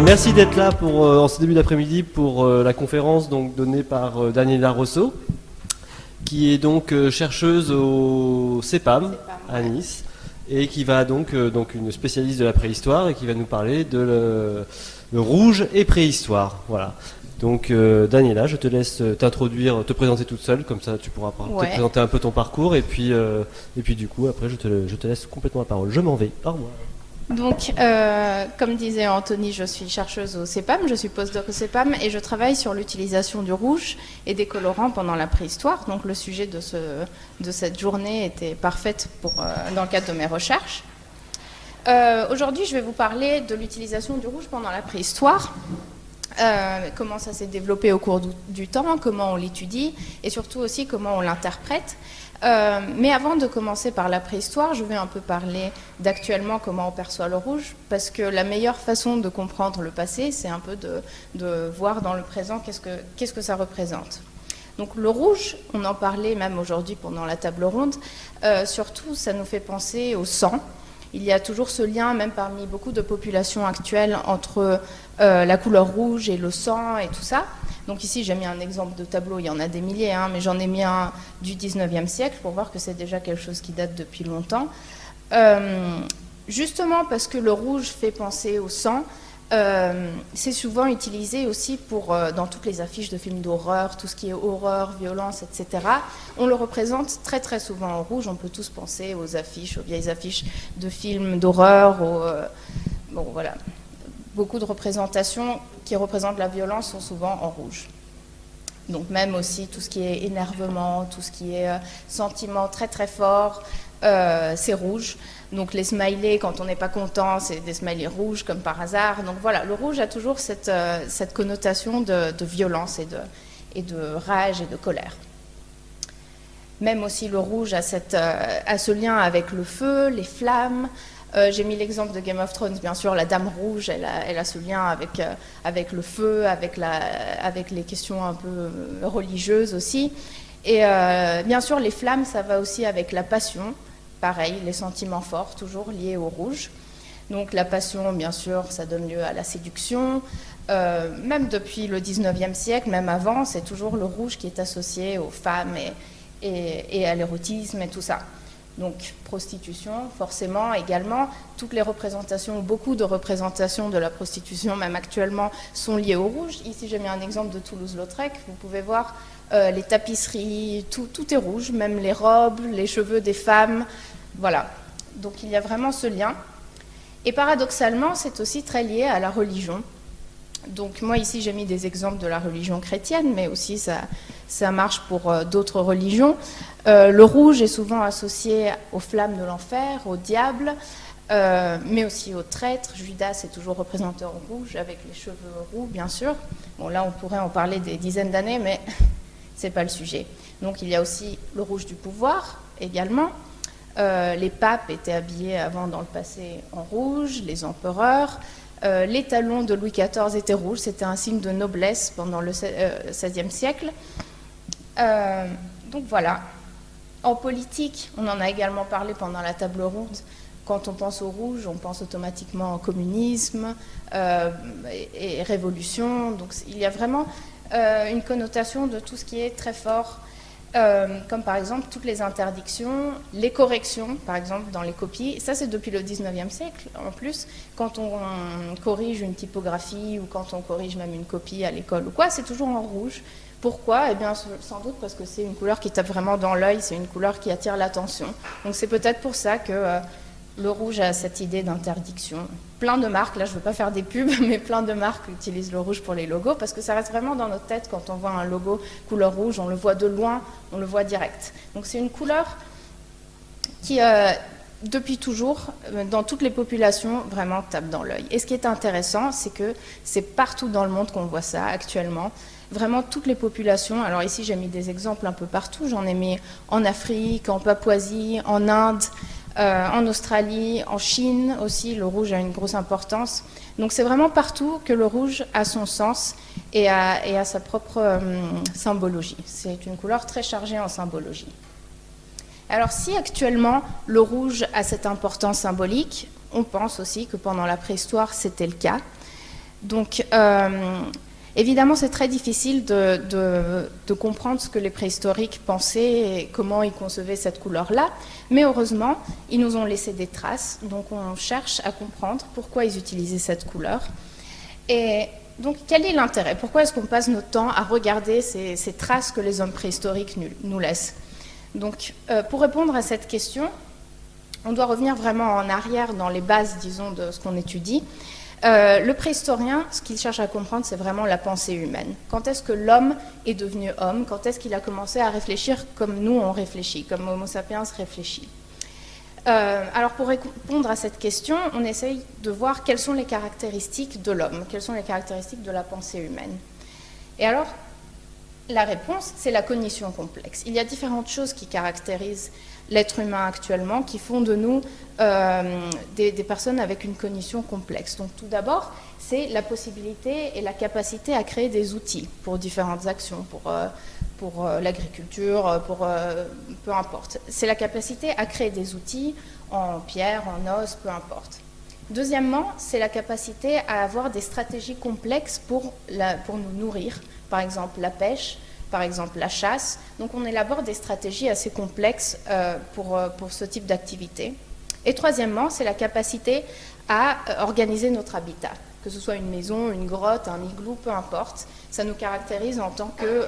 Euh, merci d'être là pour, euh, en ce début d'après-midi pour euh, la conférence donc, donnée par euh, Daniela Rosso, qui est donc chercheuse au CEPAM à Nice et qui va donc, donc une spécialiste de la préhistoire et qui va nous parler de le, le rouge et préhistoire. Voilà. Donc Daniela, je te laisse t'introduire, te présenter toute seule, comme ça tu pourras Ouais. te présenter un peu ton parcours et puis, et puis du coup après je te, je te laisse complètement la parole. Je m'en vais. Au revoir. Donc, euh, comme disait Anthony, je suis chercheuse au CEPAM, je suis postdoc au CEPAM et je travaille sur l'utilisation du rouge et des colorants pendant la préhistoire. Donc, le sujet de, ce, de cette journée était parfaite pour, euh, dans le cadre de mes recherches. Euh, Aujourd'hui, je vais vous parler de l'utilisation du rouge pendant la préhistoire. Comment ça s'est développé au cours du temps, comment on l'étudie et surtout aussi comment on l'interprète. Euh, mais avant de commencer par la préhistoire, je vais un peu parler d'actuellement comment on perçoit le rouge, parce que la meilleure façon de comprendre le passé, c'est un peu de, voir dans le présent qu'est-ce que, que ça représente. Donc le rouge, on en parlait même aujourd'hui pendant la table ronde, euh, surtout ça nous fait penser au sang. Il y a toujours ce lien, même parmi beaucoup de populations actuelles, entre euh, la couleur rouge et le sang et tout ça. Donc ici, j'ai mis un exemple de tableau, il y en a des milliers, hein, mais j'en ai mis un du 19e siècle pour voir que c'est déjà quelque chose qui date depuis longtemps. Euh, justement parce que le rouge fait penser au sang, euh, c'est souvent utilisé aussi pour, euh, dans toutes les affiches de films d'horreur, tout ce qui est horreur, violence, etc. On le représente très très souvent en rouge. On peut tous penser aux affiches, aux vieilles affiches de films d'horreur. bon, voilà. Beaucoup de représentations qui représentent la violence sont souvent en rouge. Donc même aussi tout ce qui est énervement, tout ce qui est euh, sentiment très très fort, euh, c'est rouge. Donc les smileys, quand on n'est pas content, c'est des smileys rouges comme par hasard. Donc voilà, le rouge a toujours cette, euh, cette connotation de, de violence et de, et de rage et de colère. Même aussi le rouge a, cette, a ce lien avec le feu, les flammes. Euh, J'ai mis l'exemple de Game of Thrones, bien sûr, la Dame Rouge, elle a, ce lien avec, euh, le feu, avec, les questions un peu euh, religieuses aussi. Et bien sûr, les flammes, ça va aussi avec la passion, pareil, les sentiments forts, toujours liés au rouge. Donc la passion, bien sûr, ça donne lieu à la séduction. Même depuis le 19e siècle, même avant, c'est toujours le rouge qui est associé aux femmes et à l'érotisme et tout ça. Donc prostitution, forcément, également. Toutes les représentations, beaucoup de représentations de la prostitution, même actuellement, sont liées au rouge. Ici, j'ai mis un exemple de Toulouse-Lautrec. Vous pouvez voir euh, les tapisseries, tout, tout est rouge, même les robes, les cheveux des femmes. Voilà. Donc il y a vraiment ce lien. Et paradoxalement, c'est aussi très lié à la religion. Donc moi ici j'ai mis des exemples de la religion chrétienne, mais aussi ça, marche pour euh, d'autres religions. Euh, le rouge est souvent associé aux flammes de l'enfer, au diable, euh, mais aussi aux traîtres. Judas est toujours représenté en rouge, avec les cheveux roux bien sûr. Bon là on pourrait en parler des dizaines d'années, mais c'est pas le sujet. Donc il y a aussi le rouge du pouvoir également. Les papes étaient habillés avant dans le passé en rouge, les empereurs. Euh, les talons de Louis XIV étaient rouges, c'était un signe de noblesse pendant le XVIe siècle. Euh, donc voilà. En politique, on en a également parlé pendant la table ronde. Quand on pense au rouge, on pense automatiquement au communisme euh, et, révolution. Donc il y a vraiment euh, une connotation de tout ce qui est très fort euh, comme par exemple toutes les interdictions, les corrections, par exemple dans les copies. Ça, c'est depuis le 19e siècle en plus. Quand on, corrige une typographie ou quand on corrige même une copie à l'école ou quoi, c'est toujours en rouge. Pourquoi? Eh bien, sans doute parce que c'est une couleur qui tape vraiment dans l'œil, c'est une couleur qui attire l'attention. Donc c'est peut-être pour ça que euh, le rouge a cette idée d'interdiction. Plein de marques, là je ne veux pas faire des pubs, mais plein de marques utilisent le rouge pour les logos parce que ça reste vraiment dans notre tête quand on voit un logo couleur rouge, on le voit de loin, on le voit direct. Donc c'est une couleur qui, euh, depuis toujours, euh, dans toutes les populations, vraiment tape dans l'œil. Et ce qui est intéressant, c'est que c'est partout dans le monde qu'on voit ça actuellement. Vraiment toutes les populations, alors ici j'ai mis des exemples un peu partout, j'en ai mis en Afrique, en Papouasie, en Inde, euh, en Australie, en Chine aussi, le rouge a une grosse importance. Donc c'est vraiment partout que le rouge a son sens et a, sa propre euh, symbologie. C'est une couleur très chargée en symbologie. Alors si actuellement le rouge a cette importance symbolique, on pense aussi que pendant la préhistoire c'était le cas. Donc, Évidemment, c'est très difficile de, comprendre ce que les préhistoriques pensaient et comment ils concevaient cette couleur-là, mais heureusement, ils nous ont laissé des traces, donc on cherche à comprendre pourquoi ils utilisaient cette couleur. Et donc, quel est l'intérêt? Pourquoi est-ce qu'on passe notre temps à regarder ces, traces que les hommes préhistoriques nous, laissent? Donc, euh, pour répondre à cette question, on doit revenir vraiment en arrière dans les bases, disons, de ce qu'on étudie. Euh, le préhistorien, ce qu'il cherche à comprendre, c'est vraiment la pensée humaine. Quand est-ce que l'homme est devenu homme? Quand est-ce qu'il a commencé à réfléchir comme nous on réfléchit, comme Homo sapiens réfléchit? Euh, alors pour répondre à cette question, on essaye de voir quelles sont les caractéristiques de l'homme, quelles sont les caractéristiques de la pensée humaine. Et alors, la réponse, c'est la cognition complexe. Il y a différentes choses qui caractérisent l'être humain actuellement, qui font de nous euh, des, personnes avec une cognition complexe. Donc tout d'abord, c'est la possibilité et la capacité à créer des outils pour différentes actions, pour, euh, euh, l'agriculture, pour peu importe. C'est la capacité à créer des outils en pierre, en os, peu importe. Deuxièmement, c'est la capacité à avoir des stratégies complexes pour nous nourrir, par exemple la pêche, par exemple la chasse. Donc on élabore des stratégies assez complexes euh, pour, euh, pour ce type d'activité. Et troisièmement, c'est la capacité à euh, organiser notre habitat, que ce soit une maison, une grotte, un igloo, peu importe. Ça nous caractérise en tant que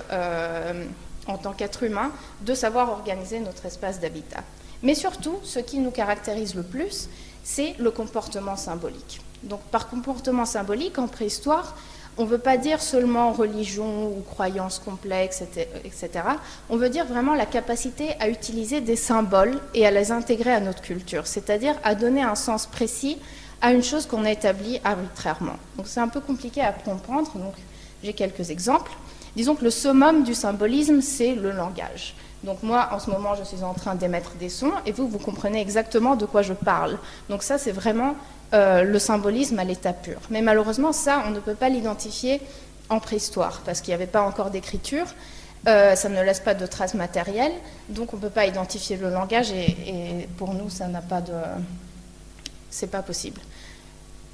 en tant qu'être humain, de savoir organiser notre espace d'habitat. Mais surtout, ce qui nous caractérise le plus, c'est le comportement symbolique. Donc par comportement symbolique, en préhistoire, on ne veut pas dire seulement religion ou croyance complexe, etc. On veut dire vraiment la capacité à utiliser des symboles et à les intégrer à notre culture, c'est-à-dire à donner un sens précis à une chose qu'on a établie arbitrairement. Donc c'est un peu compliqué à comprendre, donc j'ai quelques exemples. Disons que le summum du symbolisme, c'est le langage. Donc moi, en ce moment, je suis en train d'émettre des sons et vous, vous comprenez exactement de quoi je parle. Donc ça, c'est vraiment euh, le symbolisme à l'état pur. Mais malheureusement, ça, on ne peut pas l'identifier en préhistoire, parce qu'il n'y avait pas encore d'écriture, euh, ça ne laisse pas de traces matérielles, donc on ne peut pas identifier le langage, et, et pour nous, ça n'a pas de... c'est pas possible.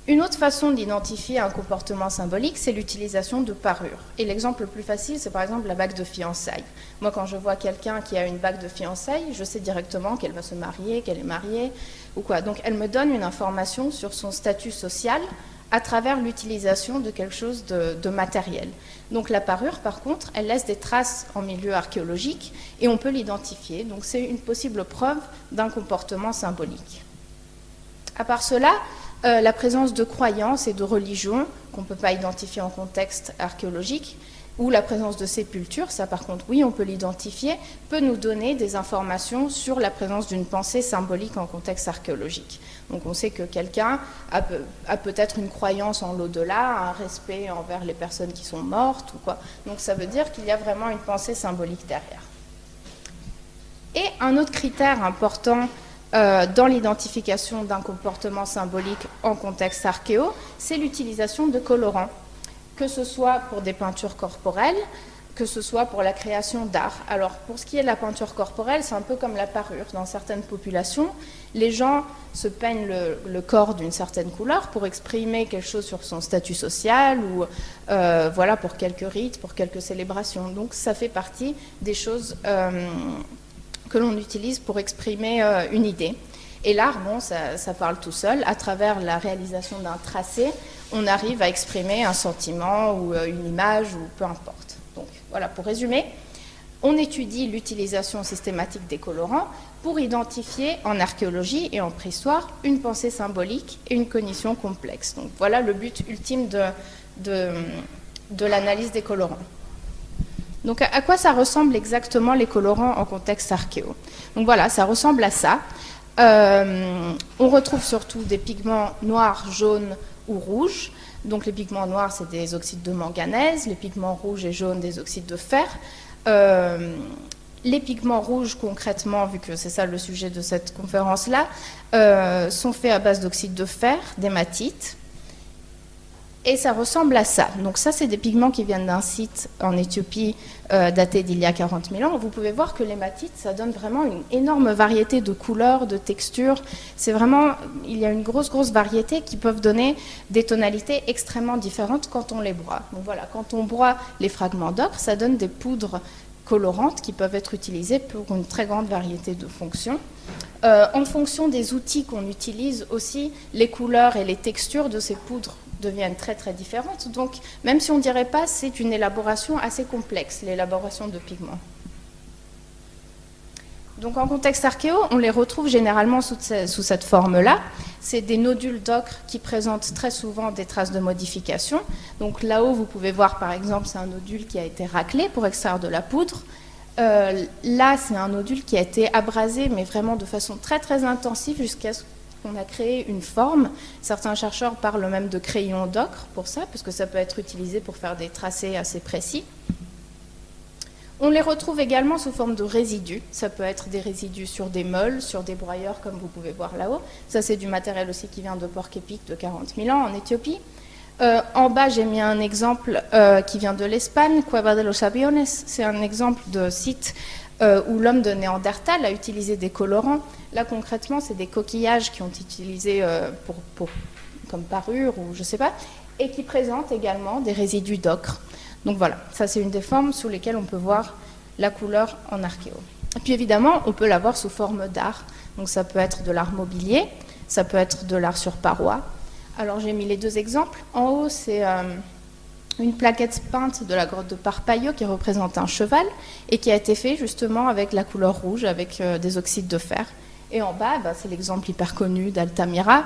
Une autre façon d'identifier un comportement symbolique, c'est l'utilisation de parures. Et l'exemple le plus facile, c'est par exemple la bague de fiançailles. Moi, quand je vois quelqu'un qui a une bague de fiançailles, je sais directement qu'elle va se marier, qu'elle est mariée, ou quoi. Donc, elle me donne une information sur son statut social à travers l'utilisation de quelque chose de, matériel. Donc la parure, par contre, elle laisse des traces en milieu archéologique et on peut l'identifier. Donc c'est une possible preuve d'un comportement symbolique. À part cela, euh, la présence de croyances et de religions qu'on ne peut pas identifier en contexte archéologique, ou la présence de sépultures, ça par contre oui on peut l'identifier, peut nous donner des informations sur la présence d'une pensée symbolique en contexte archéologique. Donc on sait que quelqu'un a, peut-être une croyance en l'au-delà, un respect envers les personnes qui sont mortes ou quoi. Donc ça veut dire qu'il y a vraiment une pensée symbolique derrière. Et un autre critère important euh, dans l'identification d'un comportement symbolique en contexte archéo, c'est l'utilisation de colorants, que ce soit pour des peintures corporelles, que ce soit pour la création d'art. Alors, pour ce qui est de la peinture corporelle, c'est un peu comme la parure. Dans certaines populations, les gens se peignent le, corps d'une certaine couleur pour exprimer quelque chose sur son statut social ou euh, voilà pour quelques rites, pour quelques célébrations. Donc, ça fait partie des choses euh, que l'on utilise pour exprimer euh, une idée. Et l'art, bon, ça, parle tout seul. À travers la réalisation d'un tracé, on arrive à exprimer un sentiment ou euh, une image ou peu importe. Donc voilà, pour résumer, on étudie l'utilisation systématique des colorants pour identifier en archéologie et en préhistoire une pensée symbolique et une cognition complexe. Donc voilà le but ultime de, de l'analyse des colorants. Donc à quoi ça ressemble exactement les colorants en contexte archéo Donc voilà, ça ressemble à ça. Euh, on retrouve surtout des pigments noirs, jaunes ou rouges. Donc les pigments noirs, c'est des oxydes de manganèse, les pigments rouges et jaunes, des oxydes de fer. Euh, les pigments rouges, concrètement, vu que c'est ça le sujet de cette conférence-là, euh, sont faits à base d'oxyde de fer, d'hématite. Et ça ressemble à ça. Donc ça, c'est des pigments qui viennent d'un site en Éthiopie euh, daté d'il y a 40 000 ans. Vous pouvez voir que l'hématite, ça donne vraiment une énorme variété de couleurs, de textures. C'est vraiment, il y a une grosse, grosse variété qui peuvent donner des tonalités extrêmement différentes quand on les broie. Donc voilà, quand on broie les fragments d'ocre, ça donne des poudres colorantes qui peuvent être utilisées pour une très grande variété de fonctions. Euh, en fonction des outils qu'on utilise aussi, les couleurs et les textures de ces poudres deviennent très très différentes. Donc, même si on ne dirait pas, c'est une élaboration assez complexe, l'élaboration de pigments. Donc, en contexte archéo, on les retrouve généralement sous, cette forme-là. C'est des nodules d'ocre qui présentent très souvent des traces de modification. Donc, là-haut, vous pouvez voir, par exemple, c'est un nodule qui a été raclé pour extraire de la poudre. Euh, là, c'est un nodule qui a été abrasé, mais vraiment de façon très très intensive jusqu'à ce on a créé une forme. Certains chercheurs parlent même de crayon d'ocre pour ça, parce que ça peut être utilisé pour faire des tracés assez précis. On les retrouve également sous forme de résidus. Ça peut être des résidus sur des meules, sur des broyeurs, comme vous pouvez voir là-haut. Ça, c'est du matériel aussi qui vient de Porc-Épic de 40 000 ans en Éthiopie. Euh, en bas, j'ai mis un exemple euh, qui vient de l'Espagne, Cueva de los Aviones. C'est un exemple de site euh, où l'homme de Néandertal a utilisé des colorants. Là, concrètement, c'est des coquillages qui ont été utilisés euh, comme parure ou je ne sais pas, et qui présentent également des résidus d'ocre. Donc voilà, ça c'est une des formes sous lesquelles on peut voir la couleur en archéo. Et puis évidemment, on peut l'avoir sous forme d'art. Donc ça peut être de l'art mobilier, ça peut être de l'art sur paroi. Alors j'ai mis les deux exemples. En haut, c'est... Euh, une plaquette peinte de la grotte de Parpaillot qui représente un cheval et qui a été fait justement avec la couleur rouge, avec euh, des oxydes de fer. Et en bas, bah, c'est l'exemple hyper connu d'Altamira.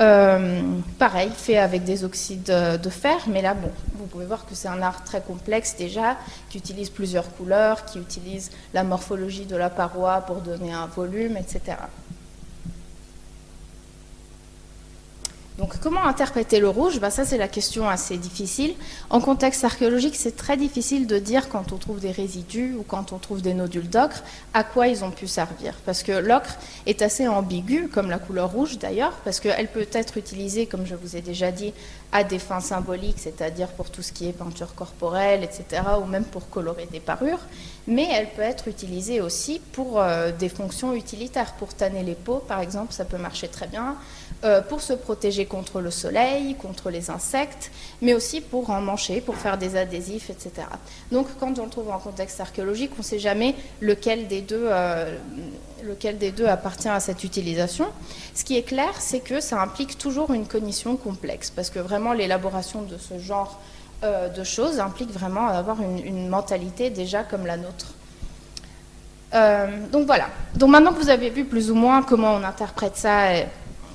Euh, pareil, fait avec des oxydes de fer, mais là, bon, vous pouvez voir que c'est un art très complexe déjà, qui utilise plusieurs couleurs, qui utilise la morphologie de la paroi pour donner un volume, etc. Donc comment interpréter le rouge? Bah, Ça c'est la question assez difficile. En contexte archéologique, c'est très difficile de dire quand on trouve des résidus ou quand on trouve des nodules d'ocre à quoi ils ont pu servir. Parce que l'ocre est assez ambigu, comme la couleur rouge d'ailleurs, parce qu'elle peut être utilisée, comme je vous ai déjà dit, à des fins symboliques, c'est-à-dire pour tout ce qui est peinture corporelle, etc., ou même pour colorer des parures, mais elle peut être utilisée aussi pour euh, des fonctions utilitaires, pour tanner les peaux par exemple, ça peut marcher très bien, euh, pour se protéger contre le soleil, contre les insectes, mais aussi pour emmancher, pour faire des adhésifs, etc. Donc quand on le trouve en contexte archéologique, on ne sait jamais lequel des, deux, euh, lequel des deux appartient à cette utilisation. Ce qui est clair, c'est que ça implique toujours une cognition complexe, parce que vraiment l'élaboration de ce genre euh, de choses implique vraiment avoir une, une, mentalité déjà comme la nôtre. donc voilà. Donc maintenant que vous avez vu plus ou moins comment on interprète ça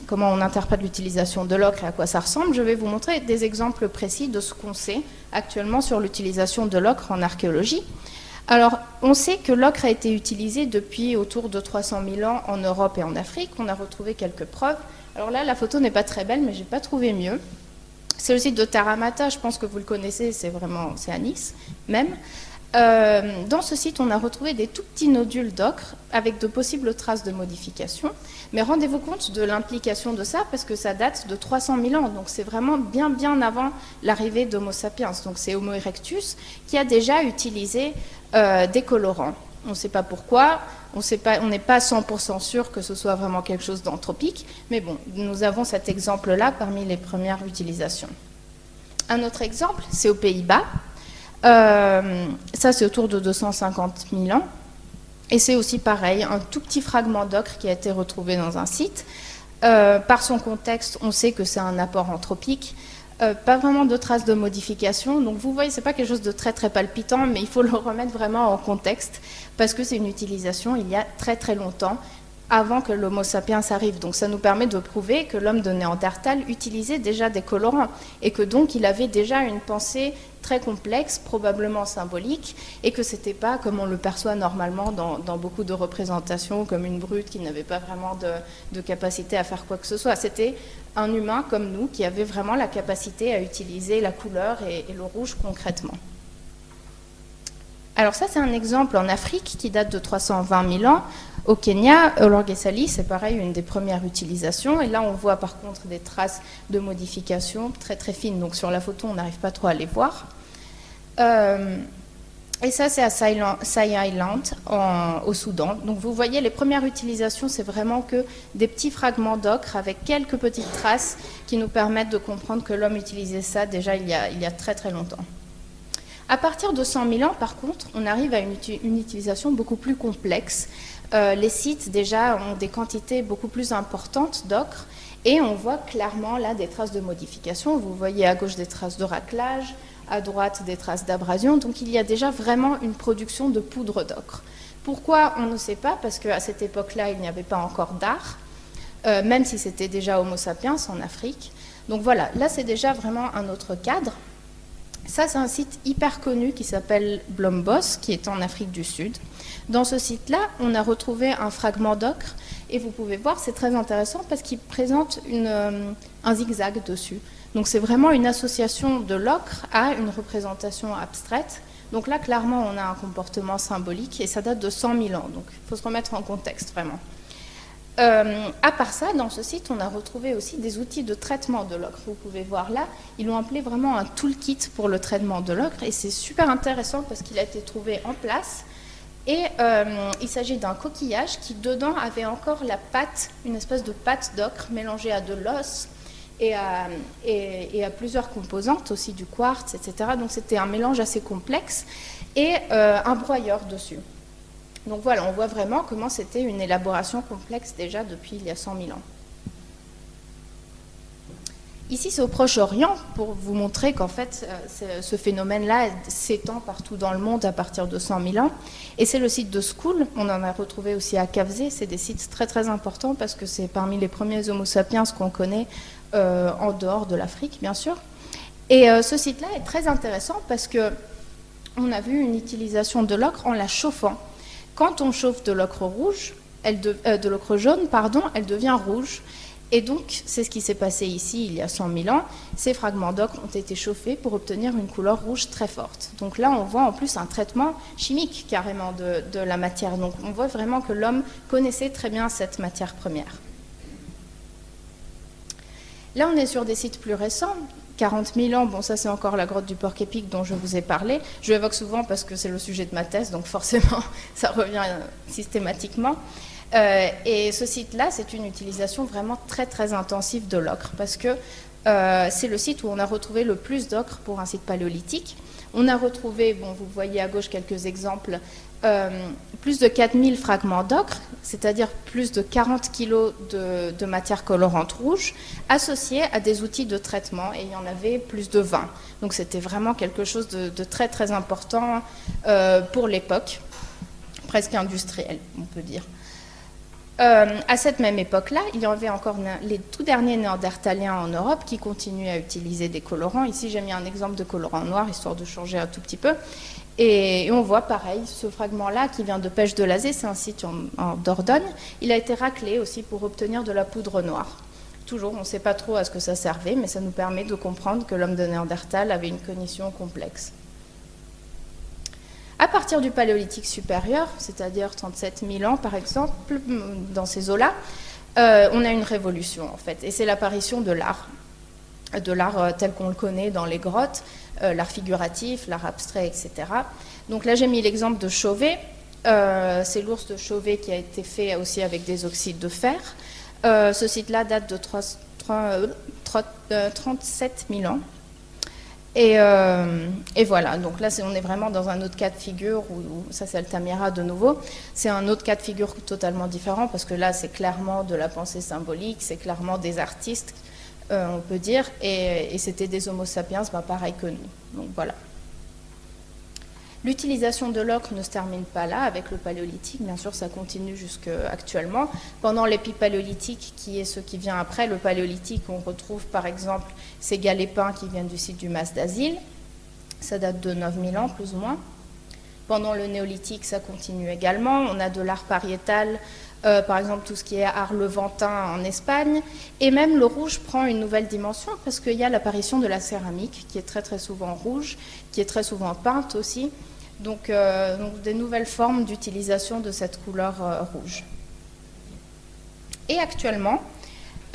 comment on interprète l'utilisation de l'ocre et à quoi ça ressemble, je vais vous montrer des exemples précis de ce qu'on sait actuellement sur l'utilisation de l'ocre en archéologie. Alors, on sait que l'ocre a été utilisé depuis autour de 300 000 ans en Europe et en Afrique. On a retrouvé quelques preuves. Alors là, la photo n'est pas très belle, mais je n'ai pas trouvé mieux. C'est le site de Taramata, je pense que vous le connaissez, c'est vraiment, c'est à Nice même. Euh, dans ce site, on a retrouvé des tout petits nodules d'ocre avec de possibles traces de modification. Mais rendez-vous compte de l'implication de ça parce que ça date de 300 000 ans. Donc c'est vraiment bien bien avant l'arrivée d'Homo sapiens. Donc c'est Homo erectus qui a déjà utilisé euh, des colorants. On ne sait pas pourquoi, on n'est pas 100% sûr que ce soit vraiment quelque chose d'anthropique, mais bon, nous avons cet exemple-là parmi les premières utilisations. Un autre exemple, c'est aux Pays-Bas. Euh, ça, c'est autour de 250 000 ans. Et c'est aussi pareil, un tout petit fragment d'ocre qui a été retrouvé dans un site. Euh, par son contexte, on sait que c'est un apport anthropique. Euh, pas vraiment de traces de modification. Donc vous voyez, c'est pas quelque chose de très très palpitant, mais il faut le remettre vraiment en contexte parce que c'est une utilisation il y a très très longtemps avant que l'Homo sapiens arrive. Donc ça nous permet de prouver que l'homme de Néandertal utilisait déjà des colorants et que donc il avait déjà une pensée très complexe, probablement symbolique, et que c'était pas comme on le perçoit normalement dans, beaucoup de représentations, comme une brute qui n'avait pas vraiment de, capacité à faire quoi que ce soit. C'était un humain comme nous qui avait vraiment la capacité à utiliser la couleur et le rouge concrètement. Alors ça, c'est un exemple en Afrique qui date de 320 000 ans. Au Kenya, Olorgesali, c'est pareil, une des premières utilisations. Et là, on voit par contre des traces de modification très très fines. Donc sur la photo, on n'arrive pas trop à les voir. Euh, et ça, c'est à Sai Island, au Soudan. Donc vous voyez, les premières utilisations, c'est vraiment que des petits fragments d'ocre avec quelques petites traces qui nous permettent de comprendre que l'homme utilisait ça déjà il y, a, il y a très très longtemps. À partir de 100 000 ans, par contre, on arrive à une, utilisation beaucoup plus complexe. Euh, les sites, déjà, ont des quantités beaucoup plus importantes d'ocre et on voit clairement là des traces de modification. Vous voyez à gauche des traces de raclage, à droite des traces d'abrasion. Donc il y a déjà vraiment une production de poudre d'ocre. Pourquoi On ne sait pas, parce qu'à cette époque-là, il n'y avait pas encore d'art, euh, même si c'était déjà Homo sapiens en Afrique. Donc voilà, là c'est déjà vraiment un autre cadre. Ça, c'est un site hyper connu qui s'appelle Blombos, qui est en Afrique du Sud. Dans ce site-là, on a retrouvé un fragment d'ocre, et vous pouvez voir, c'est très intéressant parce qu'il présente euh, un zigzag dessus. Donc c'est vraiment une association de l'ocre à une représentation abstraite. Donc là, clairement, on a un comportement symbolique, et ça date de 100 000 ans. Donc il faut se remettre en contexte, vraiment. Euh, à part ça, dans ce site, on a retrouvé aussi des outils de traitement de l'ocre. Vous pouvez voir là, ils l'ont appelé vraiment un toolkit pour le traitement de l'ocre et c'est super intéressant parce qu'il a été trouvé en place. Et euh, il s'agit d'un coquillage qui dedans avait encore la pâte, une espèce de pâte d'ocre mélangée à de l'os et à, plusieurs composantes, aussi du quartz, etc. Donc c'était un mélange assez complexe et euh, un broyeur dessus. Donc voilà, on voit vraiment comment c'était une élaboration complexe déjà depuis il y a 100 000 ans. Ici, c'est au Proche-Orient pour vous montrer qu'en fait, euh, ce phénomène-là s'étend partout dans le monde à partir de 100 000 ans. Et c'est le site de School, on en a retrouvé aussi à Kavzé. C'est des sites très très importants parce que c'est parmi les premiers Homo sapiens qu'on connaît euh, en dehors de l'Afrique, bien sûr. Et euh, ce site-là est très intéressant parce que on a vu une utilisation de l'ocre en la chauffant. Quand on chauffe de l'ocre rouge, de, l'ocre jaune, pardon, elle devient rouge. Et donc, c'est ce qui s'est passé ici il y a 100 000 ans. Ces fragments d'ocre ont été chauffés pour obtenir une couleur rouge très forte. Donc là, on voit en plus un traitement chimique carrément de, de la matière. Donc on voit vraiment que l'homme connaissait très bien cette matière première. Là, on est sur des sites plus récents. 40 000 ans, bon ça c'est encore la grotte du porc-épic dont je vous ai parlé. Je l'évoque souvent parce que c'est le sujet de ma thèse, donc forcément ça revient systématiquement. Euh, et ce site-là, c'est une utilisation vraiment très très intensive de l'ocre parce que euh, c'est le site où on a retrouvé le plus d'ocre pour un site paléolithique. On a retrouvé, bon, vous voyez à gauche quelques exemples, euh, plus de 4000 fragments d'ocre, c'est-à-dire plus de 40 kg de, matière colorante rouge, associés à des outils de traitement, et il y en avait plus de 20. Donc c'était vraiment quelque chose de, très très important pour l'époque, presque industriel, on peut dire. Euh, à cette même époque-là, il y avait encore les tout derniers néandertaliens en Europe qui continuaient à utiliser des colorants. Ici, j'ai mis un exemple de colorant noir, histoire de changer un tout petit peu. Et, on voit pareil, ce fragment-là qui vient de Pêche de Lazé, c'est un site en, Dordogne. Il a été raclé aussi pour obtenir de la poudre noire. Toujours, on ne sait pas trop à ce que ça servait, mais ça nous permet de comprendre que l'homme de Néandertal avait une cognition complexe. À partir du paléolithique supérieur, c'est-à-dire 37 000 ans par exemple, dans ces eaux-là, euh, on a une révolution en fait, et c'est l'apparition de l'art, de l'art euh, tel qu'on le connaît dans les grottes, euh, l'art figuratif, l'art abstrait, etc. Donc là j'ai mis l'exemple de Chauvet, c'est l'ours de Chauvet qui a été fait aussi avec des oxydes de fer. ce site-là date de 37 000 ans. Euh, et, voilà, donc là on est vraiment dans un autre cas de figure, où, ça c'est Altamira de nouveau, c'est un autre cas de figure totalement différent parce que là c'est clairement de la pensée symbolique, c'est clairement des artistes, euh, on peut dire, et, c'était des homo sapiens, bah, pareil que nous. Donc voilà. L'utilisation de l'ocre ne se termine pas là avec le paléolithique, bien sûr ça continue jusqu'actuellement. Pendant l'épipaléolithique, qui est ce qui vient après le paléolithique, on retrouve par exemple ces galépins qui viennent du site du Mas d'Asile, ça date de 9000 ans plus ou moins. Pendant le néolithique, ça continue également, on a de l'art pariétal, euh, par exemple tout ce qui est art levantin en Espagne, et même le rouge prend une nouvelle dimension parce qu'il y a l'apparition de la céramique qui est très très souvent rouge, qui est très souvent peinte aussi, donc, euh, donc des nouvelles formes d'utilisation de cette couleur euh, rouge. Et actuellement,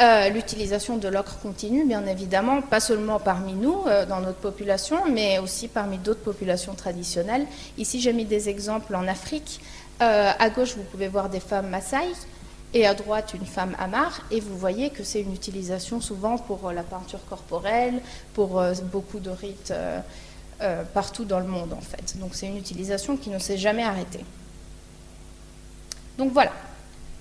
euh, l'utilisation de l'ocre continue, bien évidemment, pas seulement parmi nous, dans notre population, mais aussi parmi d'autres populations traditionnelles. Ici, j'ai mis des exemples en Afrique. Euh, à gauche, vous pouvez voir des femmes Maasai, et à droite, une femme Amar, et vous voyez que c'est une utilisation souvent pour la peinture corporelle, pour beaucoup de rites partout dans le monde, en fait. Donc c'est une utilisation qui ne s'est jamais arrêtée. Donc voilà,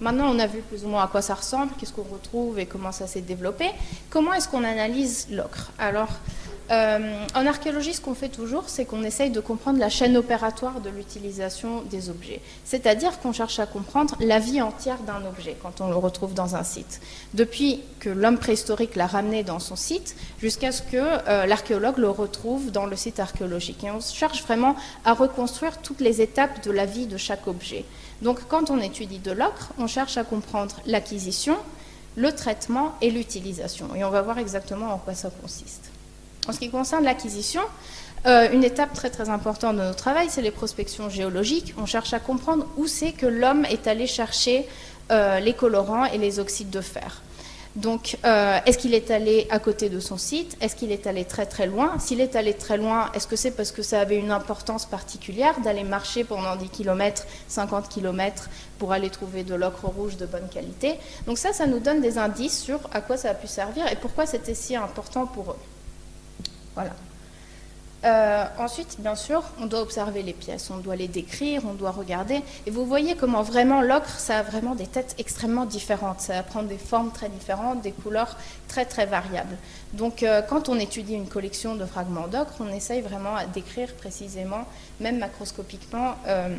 Maintenant, on a vu plus ou moins à quoi ça ressemble, qu'est-ce qu'on retrouve et comment ça s'est développé. Comment est-ce qu'on analyse l'ocre? Alors, euh, en archéologie, ce qu'on fait toujours, c'est qu'on essaye de comprendre la chaîne opératoire de l'utilisation des objets. C'est-à-dire qu'on cherche à comprendre la vie entière d'un objet quand on le retrouve dans un site. Depuis que l'homme préhistorique l'a ramené dans son site, jusqu'à ce que euh, l'archéologue le retrouve dans le site archéologique. Et on cherche vraiment à reconstruire toutes les étapes de la vie de chaque objet. Donc quand on étudie de l'ocre, on cherche à comprendre l'acquisition, le traitement et l'utilisation. Et on va voir exactement en quoi ça consiste. En ce qui concerne l'acquisition, euh, une étape très très importante de notre travail, c'est les prospections géologiques. On cherche à comprendre où c'est que l'homme est allé chercher euh, les colorants et les oxydes de fer. Donc, euh, est-ce qu'il est allé à côté de son site? Est-ce qu'il est allé très très loin? S'il est allé très loin, est-ce que c'est parce que ça avait une importance particulière d'aller marcher pendant 10 km, 50 km pour aller trouver de l'ocre rouge de bonne qualité? Donc ça, ça nous donne des indices sur à quoi ça a pu servir et pourquoi c'était si important pour eux. Voilà. Euh, ensuite, bien sûr, on doit observer les pièces, on doit les décrire, on doit regarder. Et vous voyez comment vraiment l'ocre, ça a vraiment des têtes extrêmement différentes. Ça va prendre des formes très différentes, des couleurs très très variables. Donc euh, quand on étudie une collection de fragments d'ocre, on essaye vraiment à décrire précisément, même macroscopiquement, euh,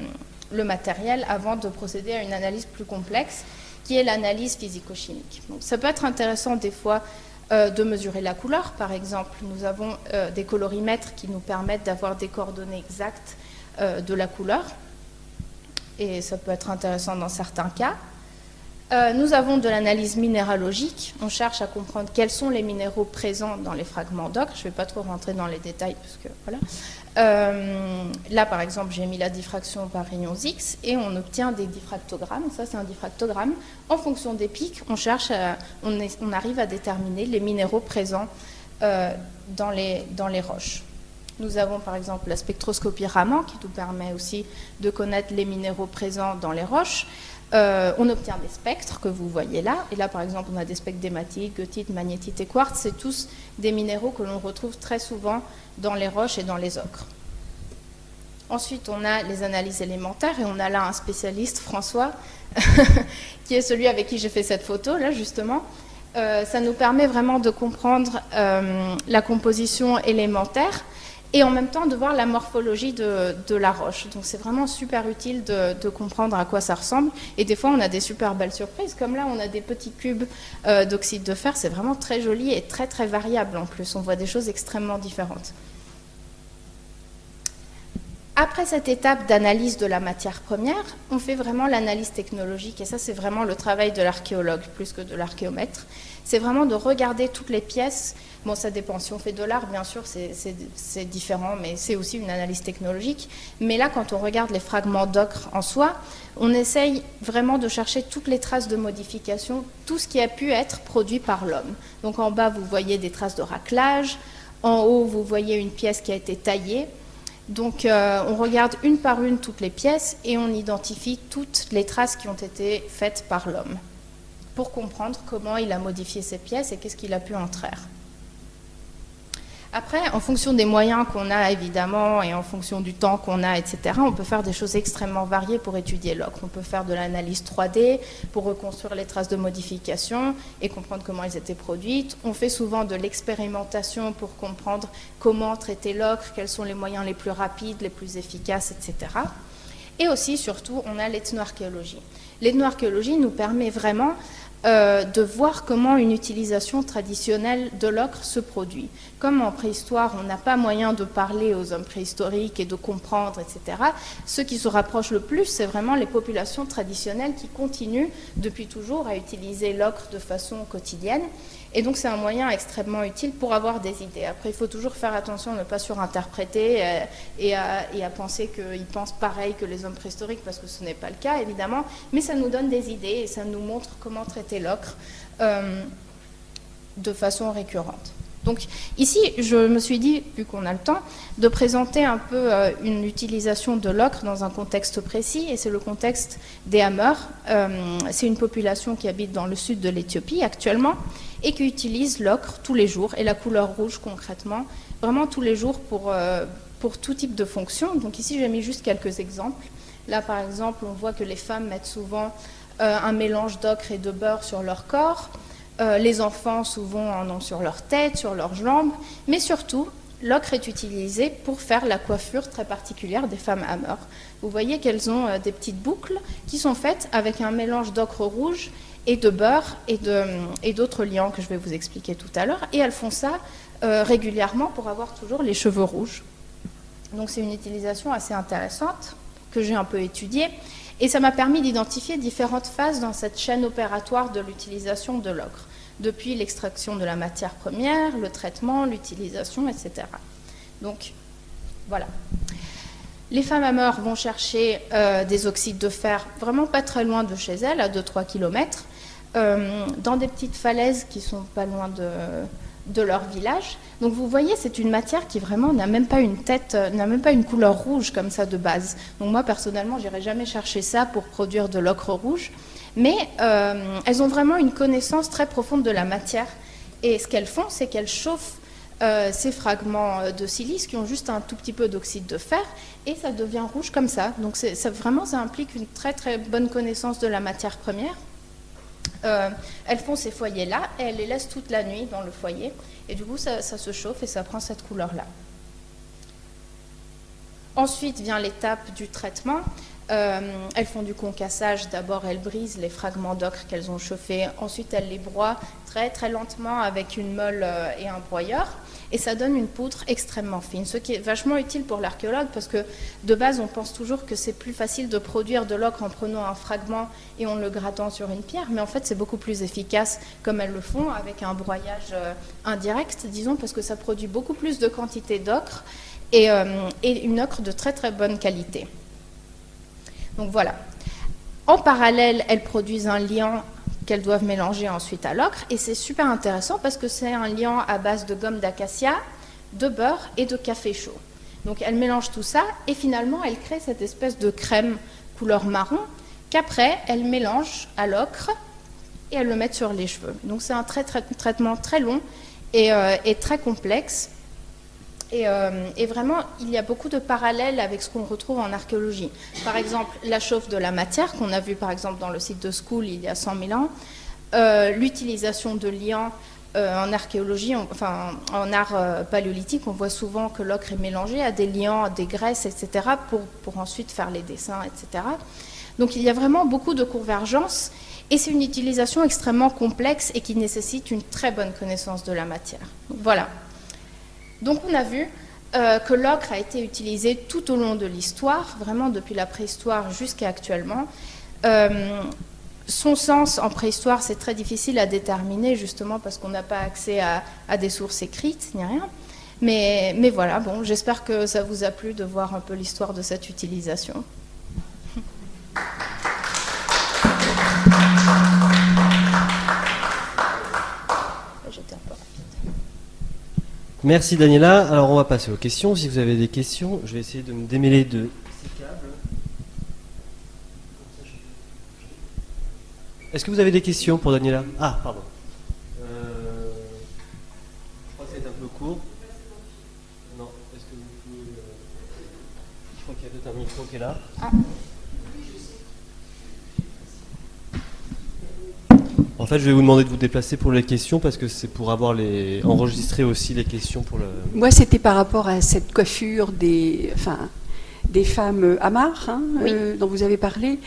le matériel avant de procéder à une analyse plus complexe, qui est l'analyse physico-chimique. Donc ça peut être intéressant des fois euh, de mesurer la couleur. Par exemple, nous avons euh, des colorimètres qui nous permettent d'avoir des coordonnées exactes euh, de la couleur. Et ça peut être intéressant dans certains cas. nous avons de l'analyse minéralogique. On cherche à comprendre quels sont les minéraux présents dans les fragments d'ocre. Je ne vais pas trop rentrer dans les détails parce que voilà. Euh, là, par exemple, j'ai mis la diffraction par rayons X et on obtient des diffractogrammes. Ça, c'est un diffractogramme. En fonction des pics, on cherche, on, arrive à déterminer les minéraux présents euh, dans, les, dans les roches. Nous avons par exemple la spectroscopie Raman qui nous permet aussi de connaître les minéraux présents dans les roches. Euh, on obtient des spectres que vous voyez là. Et là, par exemple, on a des spectres d'hématite, goethite, magnétite et quartz. C'est tous des minéraux que l'on retrouve très souvent dans les roches et dans les ocres. Ensuite, on a les analyses élémentaires et on a là un spécialiste, François, qui est celui avec qui j'ai fait cette photo, là, justement. Euh, ça nous permet vraiment de comprendre euh, la composition élémentaire et en même temps de voir la morphologie de, la roche. Donc c'est vraiment super utile de, comprendre à quoi ça ressemble. Et des fois, on a des super belles surprises, comme là, on a des petits cubes euh, d'oxyde de fer. C'est vraiment très joli et très très variable en plus. On voit des choses extrêmement différentes. Après cette étape d'analyse de la matière première, on fait vraiment l'analyse technologique, et ça c'est vraiment le travail de l'archéologue plus que de l'archéomètre. C'est vraiment de regarder toutes les pièces. Bon, ça dépend. Si on fait de l'art, bien sûr, c'est différent, mais c'est aussi une analyse technologique. Mais là, quand on regarde les fragments d'ocre en soi, on essaye vraiment de chercher toutes les traces de modification, tout ce qui a pu être produit par l'homme. Donc en bas, vous voyez des traces de raclage. En haut, vous voyez une pièce qui a été taillée. Donc euh, on regarde une par une toutes les pièces et on identifie toutes les traces qui ont été faites par l'homme pour comprendre comment il a modifié ces pièces et qu'est-ce qu'il a pu en traire. Après, en fonction des moyens qu'on a évidemment et en fonction du temps qu'on a, etc., on peut faire des choses extrêmement variées pour étudier l'ocre. On peut faire de l'analyse 3D pour reconstruire les traces de modification et comprendre comment elles étaient produites. On fait souvent de l'expérimentation pour comprendre comment traiter l'ocre, quels sont les moyens les plus rapides, les plus efficaces, etc. Et aussi, surtout, on a l'ethnoarchéologie. L'ethnoarchéologie nous permet vraiment euh, de voir comment une utilisation traditionnelle de l'ocre se produit. Comme en préhistoire, on n'a pas moyen de parler aux hommes préhistoriques et de comprendre, etc., ce qui se rapproche le plus, c'est vraiment les populations traditionnelles qui continuent depuis toujours à utiliser l'ocre de façon quotidienne. Et donc c'est un moyen extrêmement utile pour avoir des idées. Après, il faut toujours faire attention à ne pas surinterpréter euh, et, à, penser qu'ils pensent pareil que les hommes préhistoriques, parce que ce n'est pas le cas, évidemment. Mais ça nous donne des idées et ça nous montre comment traiter l'ocre euh, de façon récurrente. Donc ici, je me suis dit, vu qu'on a le temps, de présenter un peu euh, une utilisation de l'ocre dans un contexte précis, et c'est le contexte des Hammers. Euh, c'est une population qui habite dans le sud de l'Éthiopie actuellement, et qui utilise l'ocre tous les jours, et la couleur rouge concrètement, vraiment tous les jours pour, euh, pour tout type de fonction. Donc ici, j'ai mis juste quelques exemples. Là, par exemple, on voit que les femmes mettent souvent un mélange d'ocre et de beurre sur leur corps. Euh, les enfants souvent en ont sur leur tête, sur leurs jambes, mais surtout, l'ocre est utilisé pour faire la coiffure très particulière des femmes hammer. Vous voyez qu'elles ont euh, des petites boucles qui sont faites avec un mélange d'ocre rouge et de beurre et d'autres liants que je vais vous expliquer tout à l'heure. Et elles font ça euh, régulièrement pour avoir toujours les cheveux rouges. Donc c'est une utilisation assez intéressante que j'ai un peu étudiée. Et ça m'a permis d'identifier différentes phases dans cette chaîne opératoire de l'utilisation de l'ocre, depuis l'extraction de la matière première, le traitement, l'utilisation, etc. Donc, voilà. Les femmes à mort vont chercher euh, des oxydes de fer vraiment pas très loin de chez elles, à 2-3 km, dans des petites falaises qui sont pas loin de, leur village. Donc vous voyez, c'est une matière qui vraiment n'a même pas une tête, euh, n'a même pas une couleur rouge comme ça de base. Donc moi personnellement, j'irai jamais chercher ça pour produire de l'ocre rouge, mais euh, elles ont vraiment une connaissance très profonde de la matière. Et ce qu'elles font, c'est qu'elles chauffent euh, ces fragments de silice qui ont juste un tout petit peu d'oxyde de fer et ça devient rouge comme ça. Donc vraiment, ça implique une très très bonne connaissance de la matière première. Euh, elles font ces foyers-là et elles les laissent toute la nuit dans le foyer. Et du coup, ça, se chauffe et ça prend cette couleur-là. Ensuite vient l'étape du traitement. Euh, elles font du concassage. D'abord, elles brisent les fragments d'ocre qu'elles ont chauffés. Ensuite, elles les broient très très lentement avec une molle euh, et un broyeur et ça donne une poutre extrêmement fine, ce qui est vachement utile pour l'archéologue parce que de base on pense toujours que c'est plus facile de produire de l'ocre en prenant un fragment et en le grattant sur une pierre, mais en fait c'est beaucoup plus efficace comme elles le font avec un broyage euh, indirect, disons, parce que ça produit beaucoup plus de quantité d'ocre et, euh, et une ocre de très très bonne qualité. Donc voilà. En parallèle, elles produisent un liant qu'elles doivent mélanger ensuite à l'ocre. Et c'est super intéressant parce que c'est un liant à base de gomme d'acacia, de beurre et de café chaud. Donc elles mélangent tout ça et finalement elles créent cette espèce de crème couleur marron qu'après elles mélangent à l'ocre et elles le mettent sur les cheveux. Donc c'est un traitement très long et, euh, très complexe. Euh, et, vraiment, il y a beaucoup de parallèles avec ce qu'on retrouve en archéologie. Par exemple, la chauffe de la matière, qu'on a vu par exemple dans le site de School il y a 100 000 ans, euh, l'utilisation de liants euh, en archéologie, enfin en art paléolithique, on voit souvent que l'ocre est mélangé à des liants, des graisses, etc., pour, ensuite faire les dessins, etc. Donc il y a vraiment beaucoup de convergence et c'est une utilisation extrêmement complexe et qui nécessite une très bonne connaissance de la matière. voilà. Donc on a vu euh, que l'ocre a été utilisé tout au long de l'histoire, vraiment depuis la préhistoire jusqu'à actuellement. Euh, son sens en préhistoire, c'est très difficile à déterminer, justement parce qu'on n'a pas accès à, des sources écrites ni rien. Mais, mais voilà, bon, j'espère que ça vous a plu de voir un peu l'histoire de cette utilisation. Merci Daniela. Alors on va passer aux questions. Si vous avez des questions, je vais essayer de me démêler de ces câbles. Est-ce que vous avez des questions pour Daniela? Ah, pardon. Euh, je crois que c'est un peu court. Non, est-ce que vous pouvez... Euh, je crois qu'il y a peut-être un micro qui est là. Ah. En fait, je vais vous demander de vous déplacer pour les questions parce que c'est pour avoir les enregistrer aussi les questions pour le. Moi, c'était par rapport à cette coiffure des, enfin, des femmes amarres hein, euh, dont vous avez parlé.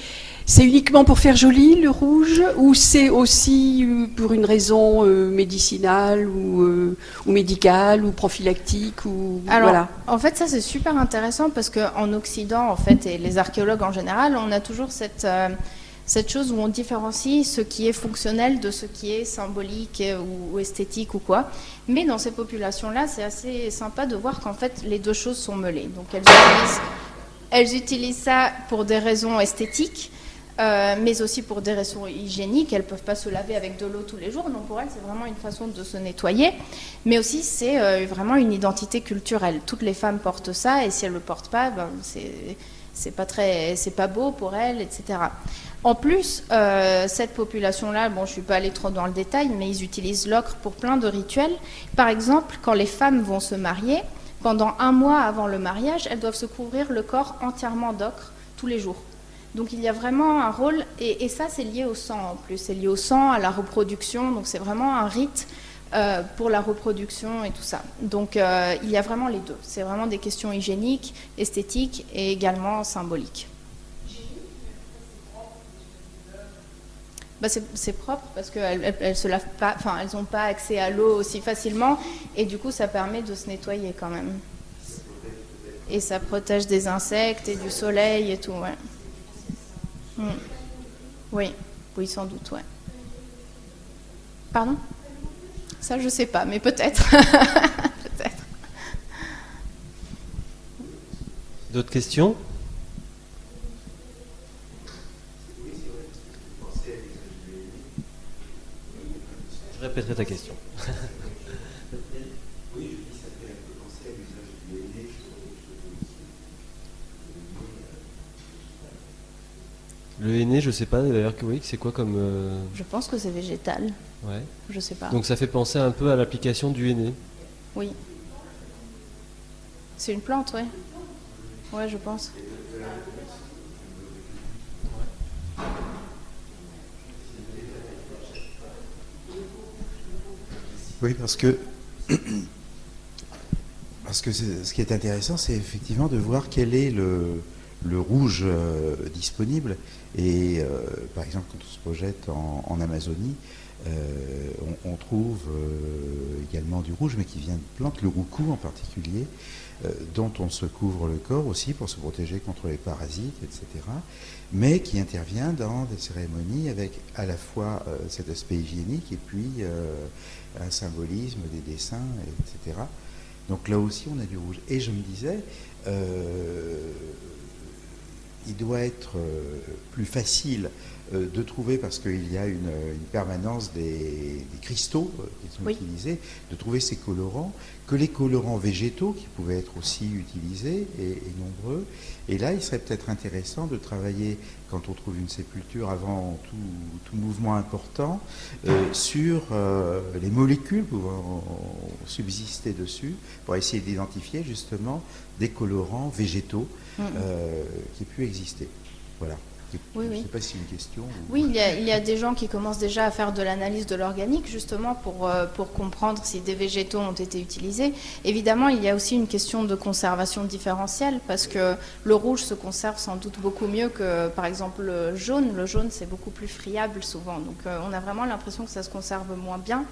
C'est uniquement pour faire joli le rouge ou c'est aussi euh, pour une raison euh, médicinale ou, ou, médicale ou prophylactique ou Alors, voilà. en fait, ça c'est super intéressant parce qu'en Occident, en fait, et les archéologues en général, on a toujours cette cette chose où on différencie ce qui est fonctionnel de ce qui est symbolique ou, esthétique ou quoi. Mais dans ces populations-là, c'est assez sympa de voir qu'en fait, les deux choses sont mêlées. Donc elles utilisent, elles utilisent ça pour des raisons esthétiques, euh, mais aussi pour des raisons hygiéniques. Elles ne peuvent pas se laver avec de l'eau tous les jours, donc pour elles, c'est vraiment une façon de se nettoyer. Mais aussi, c'est euh, vraiment une identité culturelle. Toutes les femmes portent ça, et si elles ne le portent pas, ben, c'est pas très, c'est pas beau pour elles, etc. En plus, euh, cette population-là, bon, je suis pas allée trop dans le détail, mais ils utilisent l'ocre pour plein de rituels. Par exemple, quand les femmes vont se marier, pendant un mois avant le mariage, elles doivent se couvrir le corps entièrement d'ocre tous les jours. Donc il y a vraiment un rôle, et, ça c'est lié au sang en plus, c'est lié au sang, à la reproduction, donc c'est vraiment un rite euh, pour la reproduction et tout ça. Donc euh, il y a vraiment les deux, c'est vraiment des questions hygiéniques, esthétiques et également symboliques. Bah, c'est propre parce qu'elles elles, se lavent pas, enfin elles n'ont pas accès à l'eau aussi facilement et du coup ça permet de se nettoyer quand même. Et ça protège des insectes et du soleil et tout, ouais. Hmm. Oui, oui sans doute, ouais. Pardon? Ça je sais pas, mais peut-être. peut-être. D'autres questions? Je répéterai ta question. Le henné, je sais pas d'ailleurs que oui, c'est quoi comme. Euh, je pense que c'est végétal. Ouais. Je sais pas. Donc ça fait penser un peu à l'application du henné. Oui. C'est une plante, ouais. Ouais, je pense. Oui, parce que, parce que ce qui est intéressant, c'est effectivement de voir quel est le, rouge euh, disponible. Et euh, par exemple, quand on se projette en, Amazonie, euh, on, trouve également du rouge, mais qui vient de plantes, le roucou en particulier, dont on se couvre le corps aussi pour se protéger contre les parasites, etc. Mais qui intervient dans des cérémonies avec à la fois cet aspect hygiénique et puis un symbolisme, des dessins, etc. Donc là aussi, on a du rouge. Et je me disais, il doit être euh, plus facile euh, de trouver, parce qu'il y a une, permanence des, cristaux euh, qui sont utilisés, de trouver ces colorants, que les colorants végétaux qui pouvaient être aussi utilisés et, nombreux. Et là, il serait peut-être intéressant de travailler, quand on trouve une sépulture avant tout, mouvement important, sur les molécules pouvant subsister dessus, pour essayer d'identifier justement des colorants végétaux mm. qui aient pu exister. Voilà. Oui, Je ne sais pas si c'est une question. Oui, il y, a, des gens qui commencent déjà à faire de l'analyse de l'organique, justement, pour, euh, pour comprendre si des végétaux ont été utilisés. Évidemment, il y a aussi une question de conservation différentielle, parce que le rouge se conserve sans doute beaucoup mieux que, par exemple, le jaune. Le jaune, c'est beaucoup plus friable souvent. Donc, euh, on a vraiment l'impression que ça se conserve moins bien.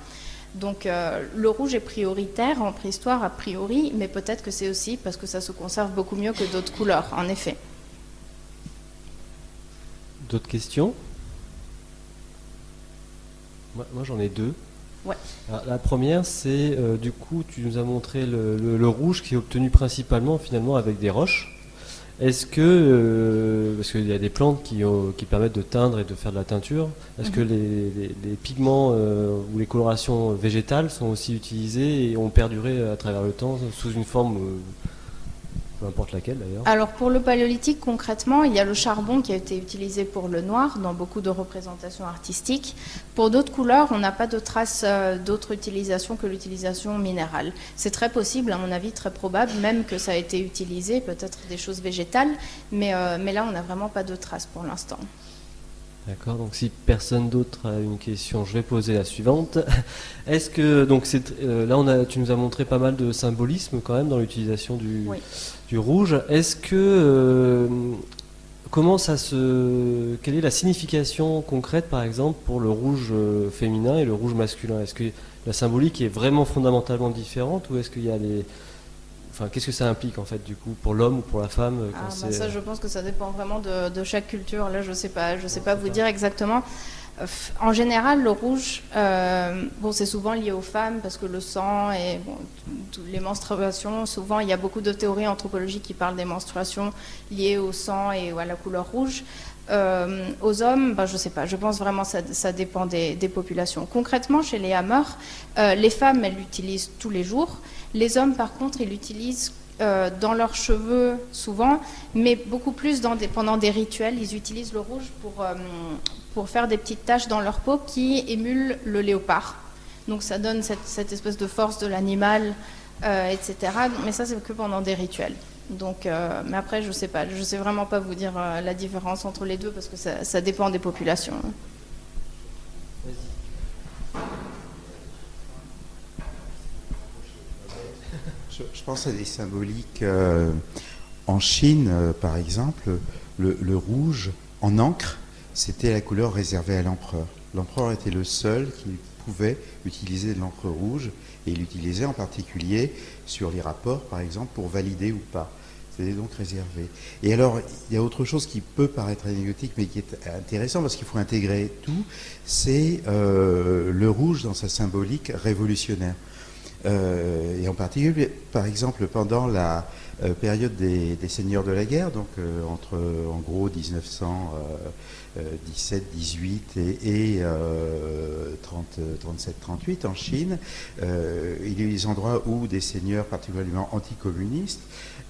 Donc euh, le rouge est prioritaire en préhistoire a priori, mais peut-être que c'est aussi parce que ça se conserve beaucoup mieux que d'autres couleurs, en effet. D'autres questions? Moi, j'en ai deux. la première, c'est euh, du coup, tu nous as montré le, rouge qui est obtenu principalement finalement avec des roches. Est-ce que, euh, parce qu'il y a des plantes qui, qui, permettent de teindre et de faire de la teinture, est-ce que mhm. les, pigments euh, ou les colorations végétales sont aussi utilisés et ont perduré à travers le temps sous une forme n'importe laquelle d'ailleurs. Alors pour le paléolithique, concrètement, il y a le charbon qui a été utilisé pour le noir dans beaucoup de représentations artistiques. Pour d'autres couleurs, on n'a pas de traces euh, d'autres utilisations que l'utilisation minérale. C'est très possible, à mon avis, très probable, même que ça a été utilisé, peut-être des choses végétales, mais, euh, mais là, on n'a vraiment pas de traces pour l'instant. D'accord, donc si personne d'autre a une question, je vais poser la suivante. Est-ce que, donc euh, là on a, tu nous as montré pas mal de symbolisme quand même dans l'utilisation du, du rouge. Est-ce que euh, comment ça se quelle est la signification concrète par exemple pour le rouge euh, féminin et le rouge masculin? Est-ce que la symbolique est vraiment fondamentalement différente ou est-ce qu'il y a des enfin, qu'est-ce que ça implique en fait du coup pour l'homme ou pour la femme ah, bah, Ça, je pense que ça dépend vraiment de, chaque culture. Là, je sais pas, je sais pas vous dire exactement. En général, le rouge, bon, c'est souvent lié aux femmes parce que le sang et bon, les menstruations, souvent il y a beaucoup de théories anthropologiques qui parlent des menstruations liées au sang et à la couleur rouge. Euh, aux hommes, ben, je ne sais pas, je pense vraiment que ça, dépend des, populations. Concrètement, chez les hammers, euh, les femmes, elles l'utilisent tous les jours. Les hommes, par contre, ils l'utilisent euh, dans leurs cheveux souvent, mais beaucoup plus pendant des rituels. Ils utilisent le rouge pour, faire des petites taches dans leur peau qui émulent le léopard. Donc ça donne cette espèce de force de l'animal, etc. Mais ça, c'est que pendant des rituels. Donc, euh, mais après, je sais pas, je sais vraiment pas vous dire euh, la différence entre les deux parce que ça, dépend des populations. Je, pense à des symboliques euh, en Chine, par exemple, le, rouge en encre, c'était la couleur réservée à l'empereur. L'empereur était le seul qui pouvait utiliser de l'encre rouge et il l'utilisait en particulier sur les rapports, par exemple, pour valider ou pas. C'était donc réservé. Et alors, il y a autre chose qui peut paraître anecdotique, mais qui est intéressant parce qu'il faut intégrer tout, c'est euh, le rouge dans sa symbolique révolutionnaire. Euh, et en particulier, par exemple, pendant la euh, période des, seigneurs de la guerre, donc entre en gros 1917, 18 et, 37, 38 en Chine, il y a des endroits où des seigneurs particulièrement anticommunistes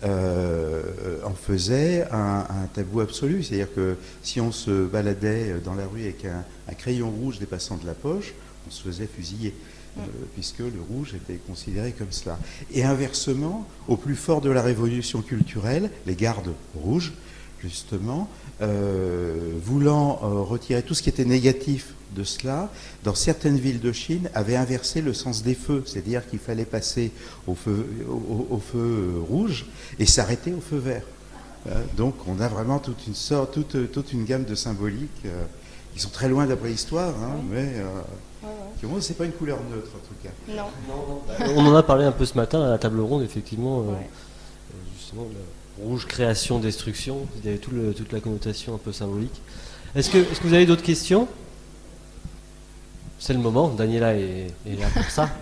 euh, en faisait un, tabou absolu. C'est-à-dire que si on se baladait dans la rue avec un, crayon rouge dépassant de la poche, on se faisait fusiller. Euh, puisque le rouge était considéré comme cela. Et inversement, au plus fort de la révolution culturelle, les gardes rouges, justement, euh, voulant retirer tout ce qui était négatif de cela, dans certaines villes de Chine, avait inversé le sens des feux, c'est-à-dire qu'il fallait passer au feu, au, feu rouge et s'arrêter au feu vert. Euh, donc on a vraiment toute une sorte, toute, toute une gamme de symboliques euh, qui sont très loin d'après l'histoire, hein, mais euh, c'est pas une couleur neutre en tout cas. Non. on en a parlé un peu ce matin à la table ronde, effectivement, justement, rouge création, destruction, il y avait tout le, toute la connotation un peu symbolique. Est-ce que, est que vous avez d'autres questions? C'est le moment, Daniela est, là pour ça.